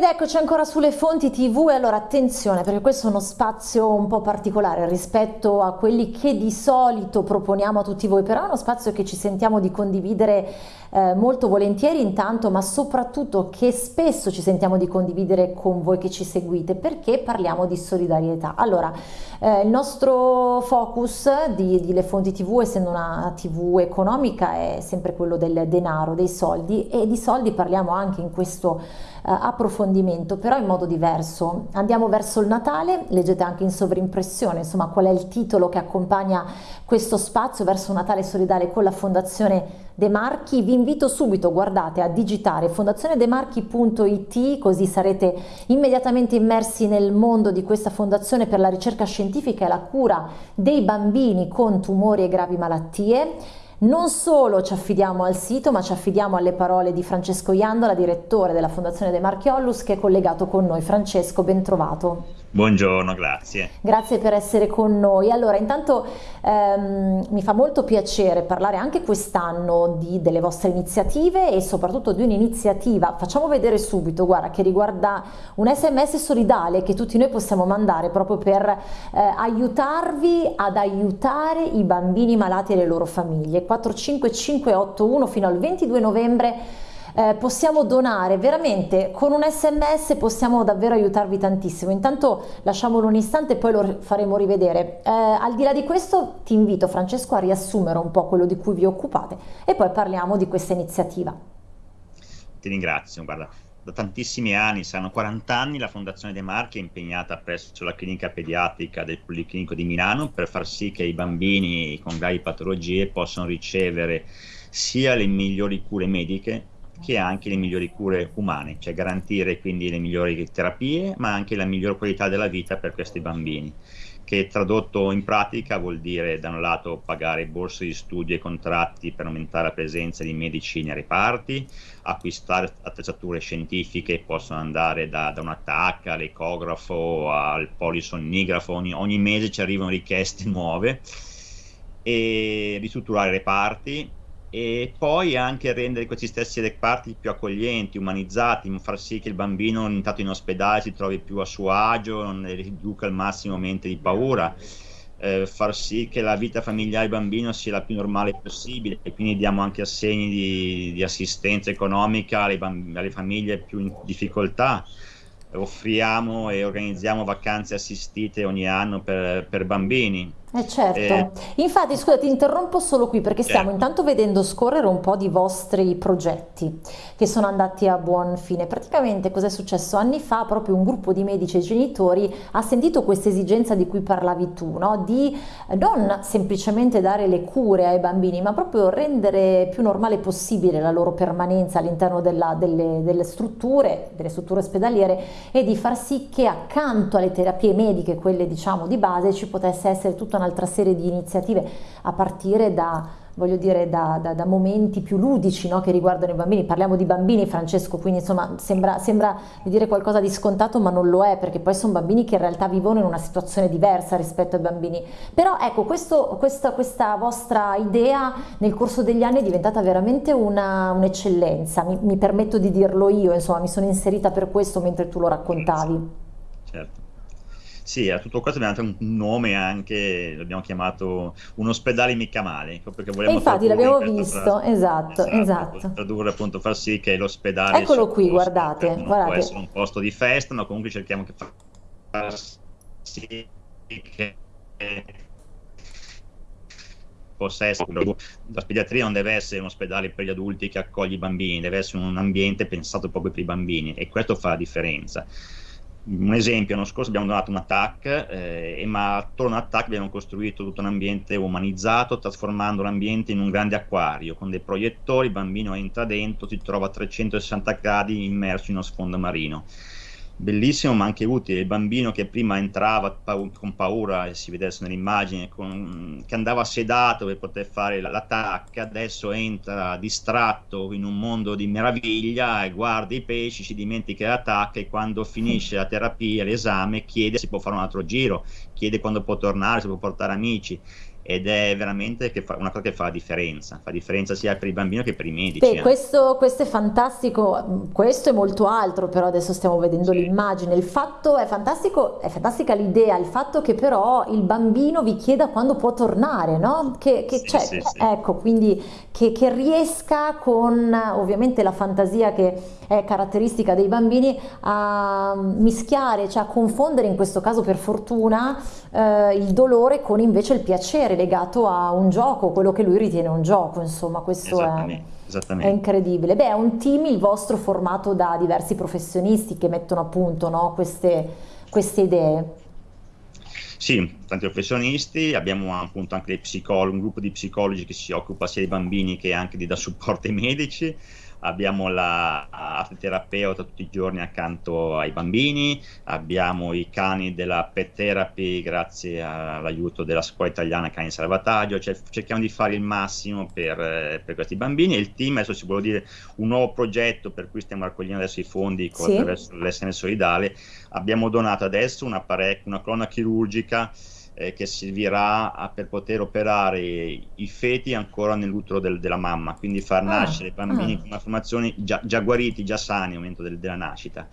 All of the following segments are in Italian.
Ed eccoci ancora sulle fonti TV e allora attenzione perché questo è uno spazio un po' particolare rispetto a quelli che di solito proponiamo a tutti voi, però è uno spazio che ci sentiamo di condividere eh, molto volentieri intanto, ma soprattutto che spesso ci sentiamo di condividere con voi che ci seguite perché parliamo di solidarietà. Allora, eh, il nostro focus di, di Le Fonti TV, essendo una TV economica, è sempre quello del denaro, dei soldi e di soldi parliamo anche in questo approfondimento, però in modo diverso. Andiamo verso il Natale, leggete anche in sovrimpressione, insomma, qual è il titolo che accompagna questo spazio verso Natale solidale con la Fondazione De Marchi. Vi invito subito, guardate, a digitare fondazionedemarchi.it così sarete immediatamente immersi nel mondo di questa fondazione per la ricerca scientifica e la cura dei bambini con tumori e gravi malattie. Non solo ci affidiamo al sito, ma ci affidiamo alle parole di Francesco Iandola, direttore della Fondazione De Marchiollus, che è collegato con noi. Francesco, ben trovato. Buongiorno, grazie. Grazie per essere con noi. Allora, intanto ehm, mi fa molto piacere parlare anche quest'anno delle vostre iniziative e soprattutto di un'iniziativa, facciamo vedere subito, guarda, che riguarda un sms solidale che tutti noi possiamo mandare proprio per eh, aiutarvi ad aiutare i bambini malati e le loro famiglie. 45581 fino al 22 novembre. Eh, possiamo donare veramente con un sms possiamo davvero aiutarvi tantissimo. Intanto lasciamolo un istante e poi lo faremo rivedere. Eh, al di là di questo ti invito Francesco a riassumere un po' quello di cui vi occupate e poi parliamo di questa iniziativa. Ti ringrazio guarda da tantissimi anni, saranno 40 anni, la Fondazione De Marchi è impegnata presso la clinica pediatrica del Policlinico di Milano per far sì che i bambini con gravi patologie possano ricevere sia le migliori cure mediche che anche le migliori cure umane, cioè garantire quindi le migliori terapie, ma anche la miglior qualità della vita per questi bambini che tradotto in pratica vuol dire da un lato pagare borse di studio e contratti per aumentare la presenza di medici nei reparti, acquistare attrezzature scientifiche che possono andare da, da una TAC all'ecografo al polisonnigrafo, ogni, ogni mese ci arrivano richieste nuove e ristrutturare reparti e poi anche rendere questi stessi reparti più accoglienti, umanizzati, far sì che il bambino intanto in ospedale si trovi più a suo agio, non riduca al massimo mente di paura, eh, far sì che la vita familiare del bambino sia la più normale possibile. E quindi diamo anche assegni di, di assistenza economica alle, alle famiglie più in difficoltà. Offriamo e organizziamo vacanze assistite ogni anno per, per bambini eh certo, eh, infatti scusa ti interrompo solo qui perché stiamo certo. intanto vedendo scorrere un po' di vostri progetti che sono andati a buon fine. Praticamente cosa è successo? Anni fa proprio un gruppo di medici e genitori ha sentito questa esigenza di cui parlavi tu, no? di non semplicemente dare le cure ai bambini ma proprio rendere più normale possibile la loro permanenza all'interno delle, delle strutture, delle strutture ospedaliere e di far sì che accanto alle terapie mediche, quelle diciamo di base, ci potesse essere tutta un'altra serie di iniziative a partire da dire, da, da, da momenti più ludici no, che riguardano i bambini. Parliamo di bambini, Francesco, quindi insomma sembra, sembra di dire qualcosa di scontato, ma non lo è, perché poi sono bambini che in realtà vivono in una situazione diversa rispetto ai bambini. Però ecco, questo, questa, questa, vostra idea nel corso degli anni è diventata veramente un'eccellenza, un mi, mi, permetto di dirlo io, insomma, mi sono inserita per questo mentre tu lo raccontavi. Sì, a tutto questo abbiamo dato un nome anche, l'abbiamo chiamato un ospedale mica male, ecco, perché vogliamo infatti l'abbiamo visto, frase, esatto, esatto, esatto. Tradurre appunto far sì che l'ospedale... Eccolo qui, guardate, non guardate. può essere un posto di festa, ma comunque cerchiamo che far sì che possa essere la pediatria non deve essere un ospedale per gli adulti che accoglie i bambini, deve essere un ambiente pensato proprio per i bambini e questo fa la differenza un esempio, l'anno scorso abbiamo donato un attack, eh, ma attorno all'attack abbiamo costruito tutto un ambiente umanizzato, trasformando l'ambiente in un grande acquario, con dei proiettori, il bambino entra dentro, si trova a 360 gradi immerso in uno sfondo marino bellissimo ma anche utile. Il bambino che prima entrava con paura, e si vedesse nell'immagine, con, che andava sedato per poter fare l'attacco, adesso entra distratto in un mondo di meraviglia e guarda i pesci, si dimentica l'attacco e quando finisce la terapia, l'esame, chiede se può fare un altro giro, chiede quando può tornare, se può portare amici ed è veramente una cosa che fa la differenza, fa differenza sia per il bambino che per i medici. Beh, eh. questo, questo, è fantastico, questo e molto altro, però adesso stiamo vedendo sì. l'immagine. Il fatto è fantastico, è fantastica l'idea, il fatto che però il bambino vi chieda quando può tornare, no? Che, che sì, cioè, sì, ecco, quindi che, che riesca con ovviamente la fantasia che è caratteristica dei bambini a mischiare, cioè a confondere in questo caso per fortuna eh, il dolore con invece il piacere legato a un gioco, quello che lui ritiene un gioco, insomma questo è, è, incredibile. Beh, è un team il vostro formato da diversi professionisti che mettono a punto no, queste, queste idee. Sì, tanti professionisti, abbiamo appunto anche un gruppo di psicologi che si occupa sia dei bambini che anche di dare supporto ai medici, abbiamo la terapeuta tutti i giorni accanto ai bambini, abbiamo i cani della pet therapy grazie all'aiuto della scuola italiana Cani Salvataggio, cioè, cerchiamo di fare il massimo per, per, questi bambini. E il team, adesso si vuole dire un nuovo progetto per cui stiamo raccogliendo adesso i fondi sì. attraverso l'SN Solidale, abbiamo donato adesso una, una colonna chirurgica eh, che servirà a, per poter operare i feti ancora nell'utero del, della mamma, quindi far ah, nascere bambini ah. con malformazioni già, già, guariti, già sani al momento del, della nascita.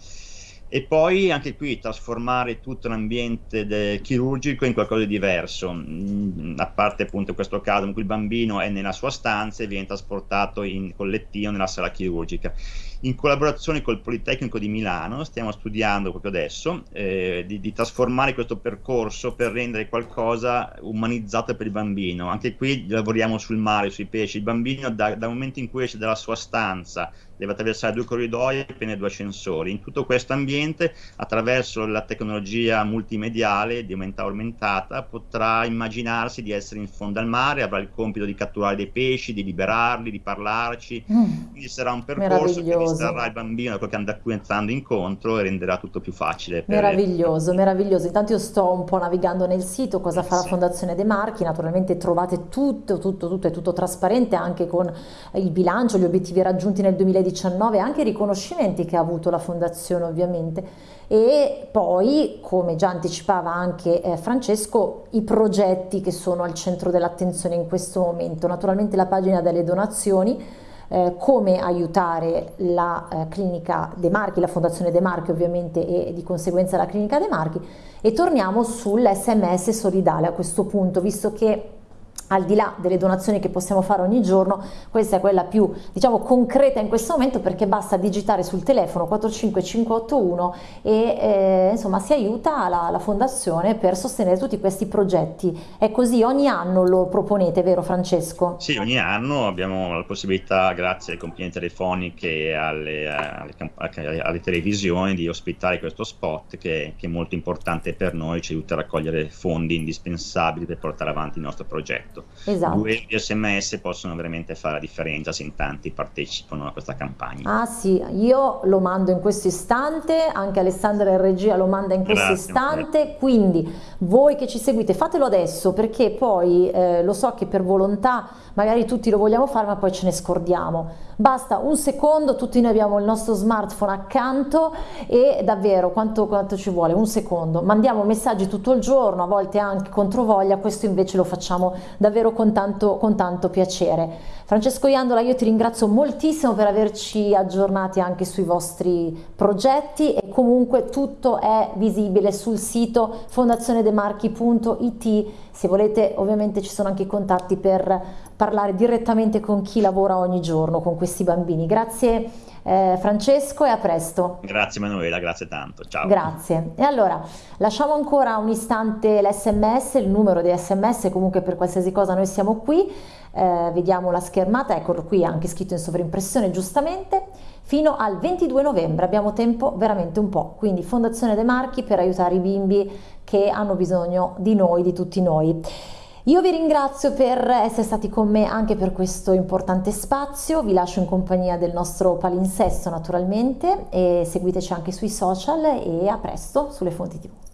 E poi anche qui trasformare tutto l'ambiente chirurgico in qualcosa di diverso, mm, a parte appunto questo caso in cui il bambino è nella sua stanza e viene trasportato in collettino nella sala chirurgica in collaborazione col Politecnico di Milano stiamo studiando proprio adesso eh, di, di, trasformare questo percorso per rendere qualcosa umanizzato per il bambino. Anche qui lavoriamo sul mare, sui pesci. Il bambino da, dal momento in cui esce dalla sua stanza deve attraversare due corridoi e appena due ascensori. In tutto questo ambiente, attraverso la tecnologia multimediale di aumentata aumentata, potrà immaginarsi di essere in fondo al mare, avrà il compito di catturare dei pesci, di liberarli, di parlarci. Mm. Quindi sarà un percorso che distrarrà il bambino da quello che a cui entrando incontro e renderà tutto più facile. meraviglioso, le... meraviglioso. Intanto io sto un po' navigando nel sito, cosa fa sì. la Fondazione De Marchi, naturalmente trovate tutto, tutto, tutto, è tutto trasparente anche con il bilancio, gli obiettivi raggiunti nel 2019, anche i riconoscimenti che ha avuto la Fondazione ovviamente. E poi come già anticipava anche eh, Francesco i progetti che sono al centro dell'attenzione in questo momento. Naturalmente la pagina delle donazioni eh, come aiutare la eh, clinica De Marchi, la fondazione De Marchi ovviamente e di conseguenza la clinica De Marchi. E torniamo sull'SMS solidale a questo punto visto che al di là delle donazioni che possiamo fare ogni giorno, questa è quella più diciamo concreta in questo momento perché basta digitare sul telefono 45581 e eh, insomma si aiuta la, la, fondazione per sostenere tutti questi progetti. È così, ogni anno lo proponete, vero Francesco? Sì, ogni anno abbiamo la possibilità, grazie alle compagnie telefoniche e alle, alle, alle, televisioni, di ospitare questo spot che, che è molto importante per noi, ci aiuta a raccogliere fondi indispensabili per portare avanti il nostro progetto esatto. esatto. Due sms possono veramente fare la differenza se in tanti partecipano a questa campagna. Ah sì, io lo mando in questo istante, anche Alessandra in regia lo manda in questo Grazie, istante, okay. quindi voi che ci seguite fatelo adesso perché poi eh, lo so che per volontà magari tutti lo vogliamo fare ma poi ce ne scordiamo. Basta un secondo, tutti noi abbiamo il nostro smartphone accanto e davvero quanto, quanto ci vuole? Un secondo. Mandiamo messaggi tutto il giorno, a volte anche controvoglia, questo invece lo facciamo davvero con tanto, con tanto piacere. Francesco Iandola, io ti ringrazio moltissimo per averci aggiornati anche sui vostri progetti e comunque tutto è visibile sul sito fondazionedemarchi.it. Se volete ovviamente ci sono anche i contatti per parlare direttamente con chi lavora ogni giorno con questi bambini. Grazie eh, Francesco e a presto. Grazie Manuela, grazie tanto. Ciao. Grazie. E allora lasciamo ancora un istante l'SMS, il numero di SMS, comunque per qualsiasi cosa noi siamo qui eh, vediamo la schermata, eccolo qui anche scritto in sovrimpressione giustamente, fino al 22 novembre abbiamo tempo veramente un po', quindi Fondazione De Marchi per aiutare i bimbi che hanno bisogno di noi, di tutti noi. Io vi ringrazio per essere stati con me anche per questo importante spazio, vi lascio in compagnia del nostro palinsesto naturalmente e seguiteci anche sui social e a presto sulle fonti tv.